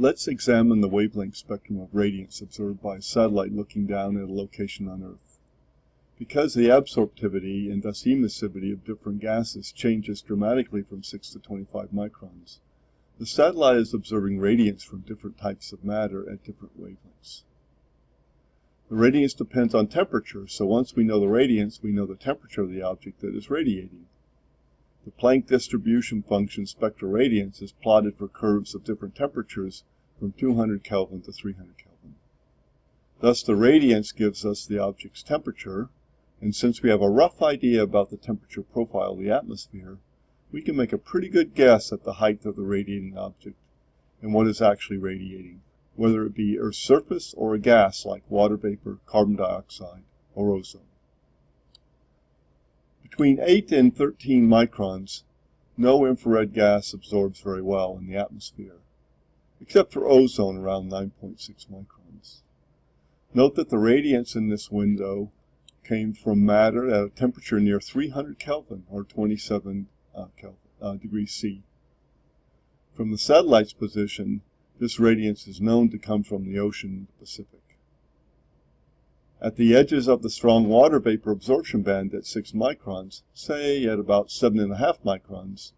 Let's examine the wavelength spectrum of radiance observed by a satellite looking down at a location on Earth. Because the absorptivity and thus emissivity of different gases changes dramatically from 6 to 25 microns, the satellite is observing radiance from different types of matter at different wavelengths. The radiance depends on temperature, so once we know the radiance, we know the temperature of the object that is radiating. The Planck distribution function spectral radiance is plotted for curves of different temperatures from 200 Kelvin to 300 Kelvin. Thus the radiance gives us the object's temperature, and since we have a rough idea about the temperature profile of the atmosphere, we can make a pretty good guess at the height of the radiating object and what is actually radiating, whether it be Earth's surface or a gas like water vapor, carbon dioxide, or ozone. Between 8 and 13 microns, no infrared gas absorbs very well in the atmosphere, except for ozone around 9.6 microns. Note that the radiance in this window came from matter at a temperature near 300 Kelvin, or 27 uh, Kelvin, uh, degrees C. From the satellite's position, this radiance is known to come from the ocean in the Pacific. At the edges of the strong water vapor absorption band at 6 microns, say at about 7.5 microns,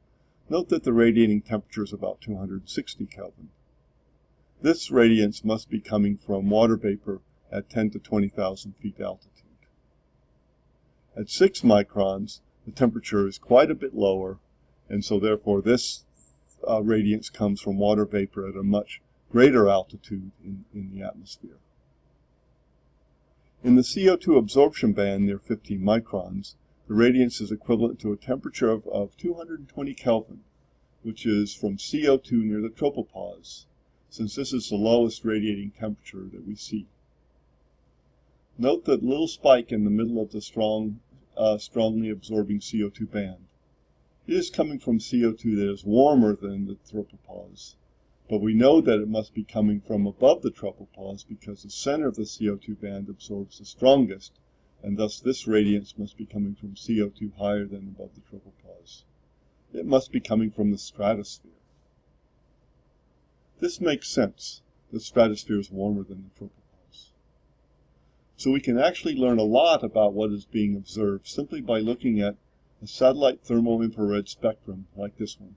note that the radiating temperature is about 260 Kelvin. This radiance must be coming from water vapor at 10 to 20,000 feet altitude. At 6 microns, the temperature is quite a bit lower, and so therefore this uh, radiance comes from water vapor at a much greater altitude in, in the atmosphere. In the CO2 absorption band near 15 microns, the radiance is equivalent to a temperature of, of 220 Kelvin, which is from CO2 near the tropopause, since this is the lowest radiating temperature that we see. Note that little spike in the middle of the strong, uh, strongly absorbing CO2 band. It is coming from CO2 that is warmer than the tropopause, but we know that it must be coming from above the tropopause because the center of the CO2 band absorbs the strongest, and thus this radiance must be coming from CO2 higher than above the tropopause. It must be coming from the stratosphere. This makes sense. The stratosphere is warmer than the tropopause. So we can actually learn a lot about what is being observed simply by looking at a satellite thermal infrared spectrum like this one.